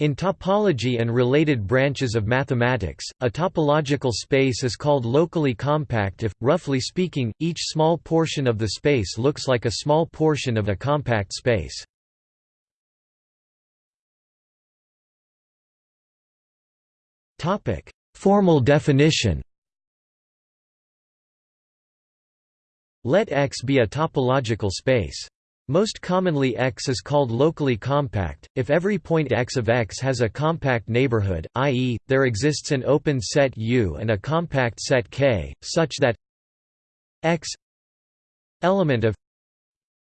In topology and related branches of mathematics, a topological space is called locally compact if, roughly speaking, each small portion of the space looks like a small portion of a compact space. Formal definition Let X be a topological space. Most commonly X is called locally compact, if every point X of X has a compact neighborhood, i.e., there exists an open set U and a compact set K, such that X element of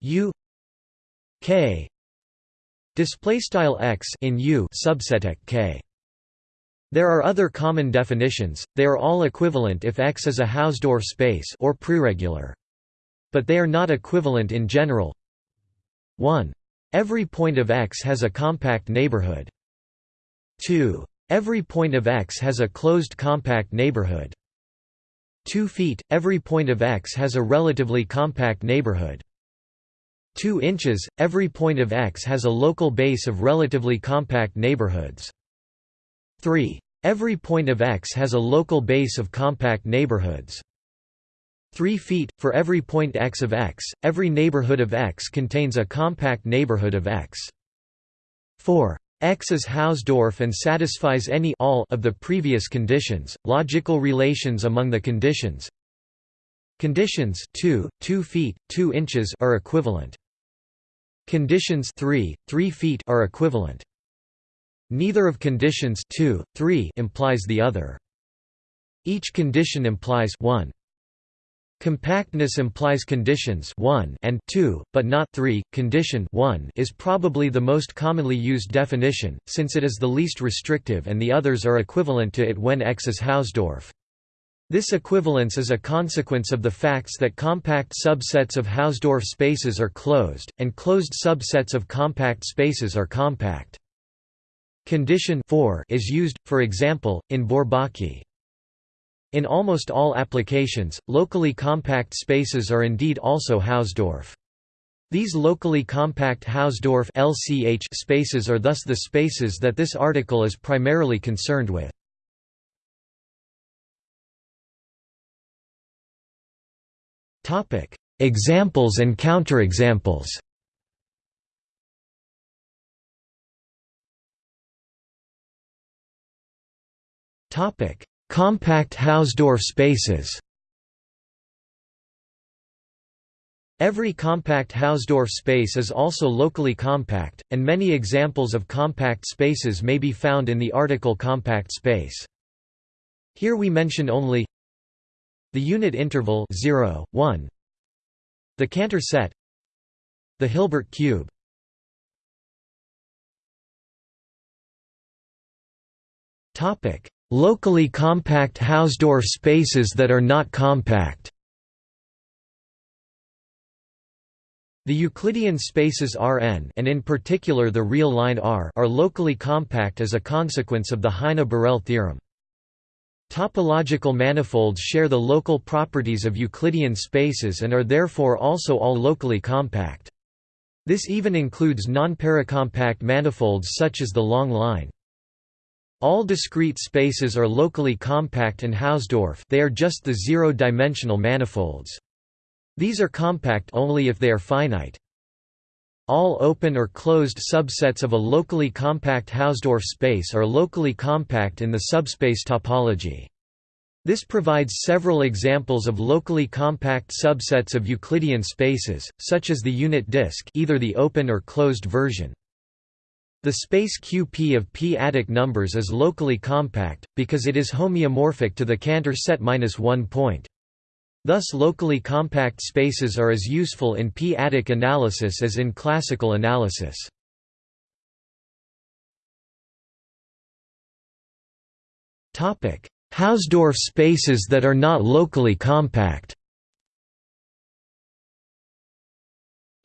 U K displaystyle X in U subset K. There are other common definitions, they are all equivalent if X is a Hausdorff space or preregular. But they are not equivalent in general, 1. Every point of X has a compact neighborhood. 2. Every point of X has a closed compact neighborhood. 2 feet, every point of X has a relatively compact neighborhood. 2 inches, every point of X has a local base of relatively compact neighborhoods. 3. Every point of X has a local base of compact neighborhoods. 3 feet, for every point x of x, every neighborhood of x contains a compact neighborhood of x. 4. X is Hausdorff and satisfies any all of the previous conditions, logical relations among the conditions. Conditions 2, 2 feet, 2 inches are equivalent. Conditions 3, 3 feet are equivalent. Neither of conditions 2, 3 implies the other. Each condition implies 1. Compactness implies conditions 1 and 2, but not 3. Condition 1 is probably the most commonly used definition, since it is the least restrictive and the others are equivalent to it when X is Hausdorff. This equivalence is a consequence of the facts that compact subsets of Hausdorff spaces are closed, and closed subsets of compact spaces are compact. Condition 4 is used, for example, in Bourbaki. In almost all applications, locally compact spaces are indeed also Hausdorff. These locally compact Hausdorff LCH spaces are thus the spaces that this article is primarily concerned with. Examples and counterexamples Topic: Compact Hausdorff spaces. Every compact Hausdorff space is also locally compact, and many examples of compact spaces may be found in the article compact space. Here we mention only the unit interval 0, 1, the Cantor set. The Hilbert cube. Topic Locally compact Hausdorff spaces that are not compact The Euclidean spaces Rn and in particular the real line R are locally compact as a consequence of the Heine-Borel theorem. Topological manifolds share the local properties of Euclidean spaces and are therefore also all locally compact. This even includes non-paracompact manifolds such as the long line. All discrete spaces are locally compact and Hausdorff they are just the zero-dimensional manifolds. These are compact only if they are finite. All open or closed subsets of a locally compact Hausdorff space are locally compact in the subspace topology. This provides several examples of locally compact subsets of Euclidean spaces, such as the unit disk either the open or closed version. The space QP of p-adic numbers is locally compact, because it is homeomorphic to the Cantor set -1 point. Thus locally compact spaces are as useful in p-adic analysis as in classical analysis. Hausdorff spaces that are not locally compact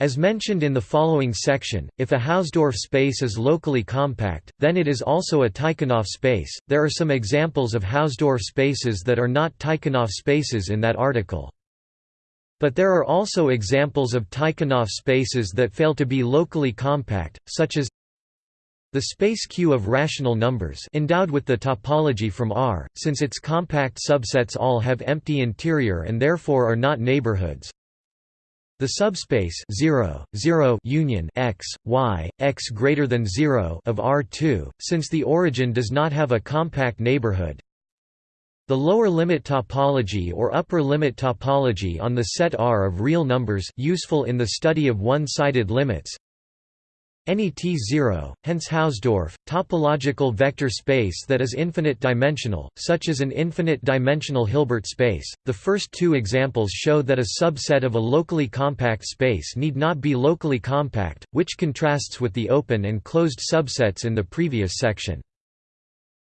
As mentioned in the following section, if a Hausdorff space is locally compact, then it is also a Tychonoff space. There are some examples of Hausdorff spaces that are not Tychonoff spaces in that article. But there are also examples of Tychonoff spaces that fail to be locally compact, such as The space Q of rational numbers endowed with the topology from R, since its compact subsets all have empty interior and therefore are not neighborhoods. The subspace 0, 0 union x, y, x greater than 0 of R2, since the origin does not have a compact neighborhood. The lower limit topology or upper limit topology on the set R of real numbers useful in the study of one-sided limits. Any T0, hence Hausdorff, topological vector space that is infinite dimensional, such as an infinite dimensional Hilbert space. The first two examples show that a subset of a locally compact space need not be locally compact, which contrasts with the open and closed subsets in the previous section.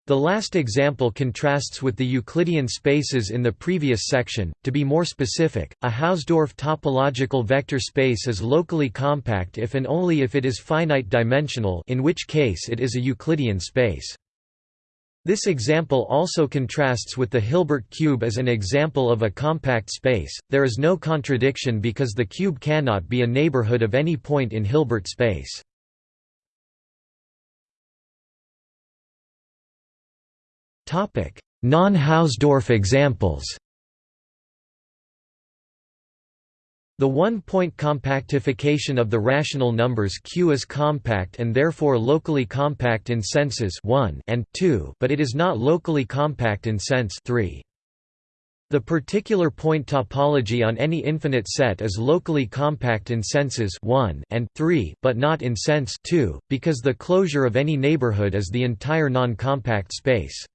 The last example contrasts with the Euclidean spaces in the previous section. To be more specific, a Hausdorff topological vector space is locally compact if and only if it is finite dimensional, in which case it is a Euclidean space. This example also contrasts with the Hilbert cube as an example of a compact space. There is no contradiction because the cube cannot be a neighborhood of any point in Hilbert space. Non-Hausdorff examples The one-point compactification of the rational numbers Q is compact and therefore locally compact in senses 1 and 2, but it is not locally compact in sense 3. The particular point topology on any infinite set is locally compact in senses 1 and 3, but not in sense 2, because the closure of any neighborhood is the entire non-compact space.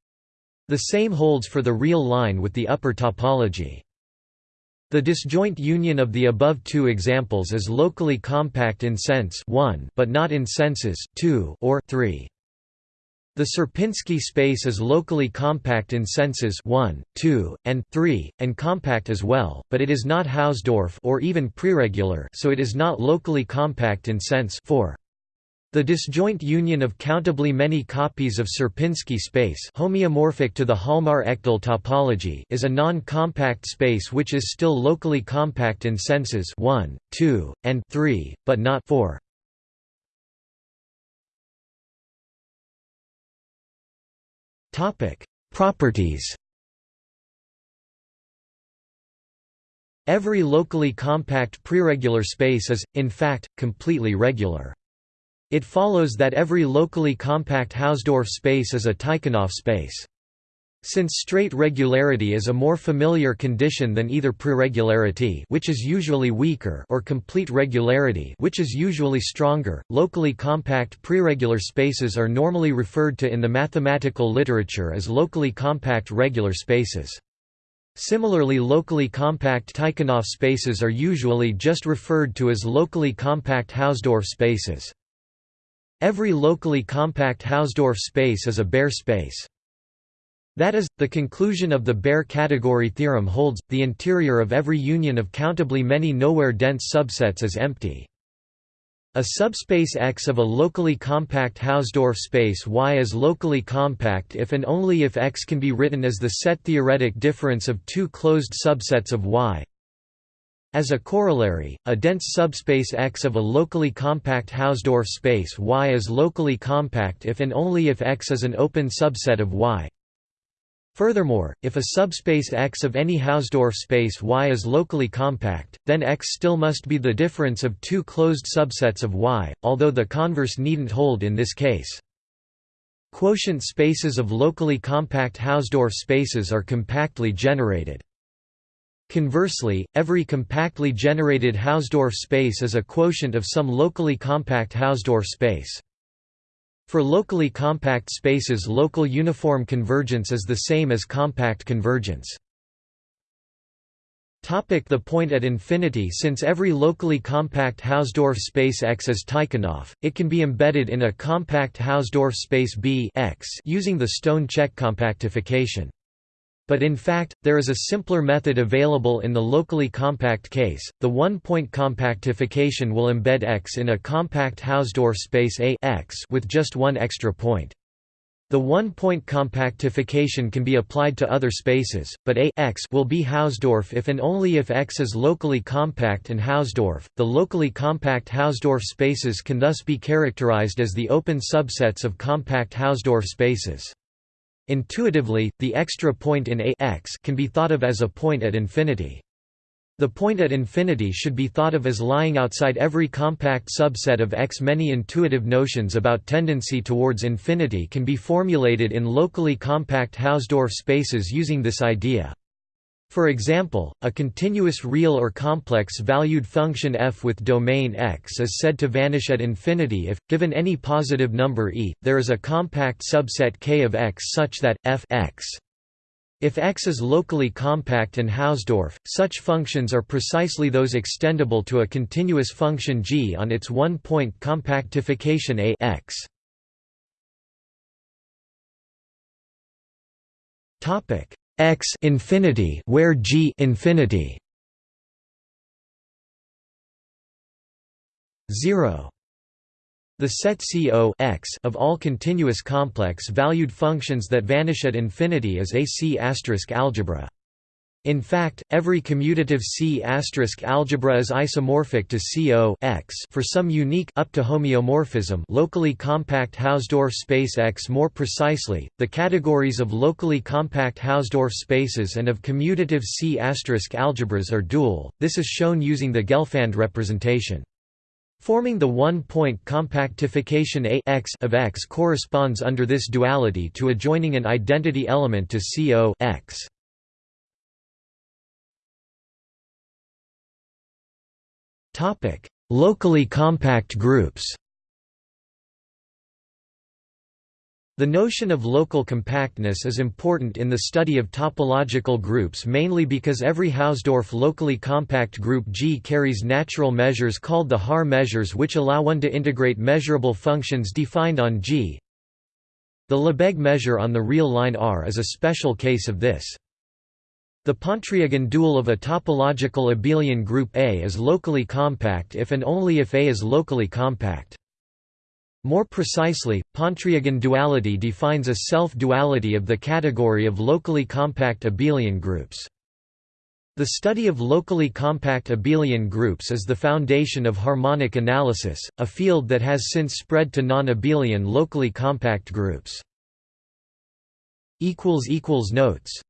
The same holds for the real line with the upper topology. The disjoint union of the above two examples is locally compact in sense 1 but not in senses 2 or 3. The Sierpinski space is locally compact in senses 1, 2, and 3, and compact as well, but it is not Hausdorff or even preregular so it is not locally compact in sense 4. The disjoint union of countably many copies of Sierpinski space homeomorphic to the Hjalmar-Ekdal topology is a non-compact space which is still locally compact in senses 1, 2, and 3, but not 4. Properties Every locally compact preregular space is, in fact, completely regular. It follows that every locally compact Hausdorff space is a Tychonoff space. Since straight regularity is a more familiar condition than either preregularity which is usually weaker or complete regularity which is usually stronger, locally compact preregular spaces are normally referred to in the mathematical literature as locally compact regular spaces. Similarly locally compact Tychonoff spaces are usually just referred to as locally compact Hausdorff spaces. Every locally compact Hausdorff space is a Baire space. That is, the conclusion of the Baire category theorem holds, the interior of every union of countably many nowhere dense subsets is empty. A subspace X of a locally compact Hausdorff space Y is locally compact if and only if X can be written as the set theoretic difference of two closed subsets of Y as a corollary, a dense subspace X of a locally compact Hausdorff space Y is locally compact if and only if X is an open subset of Y. Furthermore, if a subspace X of any Hausdorff space Y is locally compact, then X still must be the difference of two closed subsets of Y, although the converse needn't hold in this case. Quotient spaces of locally compact Hausdorff spaces are compactly generated. Conversely, every compactly generated Hausdorff space is a quotient of some locally compact Hausdorff space. For locally compact spaces local uniform convergence is the same as compact convergence. Topic the point at infinity Since every locally compact Hausdorff space X is Tychonoff, it can be embedded in a compact Hausdorff space B X using the Stone-Čech compactification. But in fact, there is a simpler method available in the locally compact case. The one-point compactification will embed X in a compact Hausdorff space A X with just one extra point. The one-point compactification can be applied to other spaces, but A x will be Hausdorff if and only if X is locally compact and Hausdorff. The locally compact Hausdorff spaces can thus be characterized as the open subsets of compact Hausdorff spaces. Intuitively, the extra point in A x can be thought of as a point at infinity. The point at infinity should be thought of as lying outside every compact subset of X. Many intuitive notions about tendency towards infinity can be formulated in locally compact Hausdorff spaces using this idea. For example, a continuous real or complex-valued function f with domain X is said to vanish at infinity if, given any positive number e, there is a compact subset K of X such that, f x if X is locally compact and Hausdorff, such functions are precisely those extendable to a continuous function g on its one-point compactification A x. Topic x infinity where g infinity 0 the set CO x of all continuous complex-valued functions that vanish at infinity is a C** algebra. In fact, every commutative C** algebra is isomorphic to CO x for some unique up to homeomorphism locally compact Hausdorff space X. More precisely, the categories of locally compact Hausdorff spaces and of commutative C** algebras are dual. This is shown using the Gelfand representation. Forming the one-point compactification A x of X corresponds under this duality to adjoining an identity element to CO x. Topic: Locally compact groups. The notion of local compactness is important in the study of topological groups mainly because every Hausdorff locally compact group G carries natural measures called the Haar measures which allow one to integrate measurable functions defined on G. The Lebesgue measure on the real line R is a special case of this. The Pontryagin dual of a topological abelian group A is locally compact if and only if A is locally compact. More precisely, Pontryagin duality defines a self-duality of the category of locally compact abelian groups. The study of locally compact abelian groups is the foundation of harmonic analysis, a field that has since spread to non-abelian locally compact groups. Notes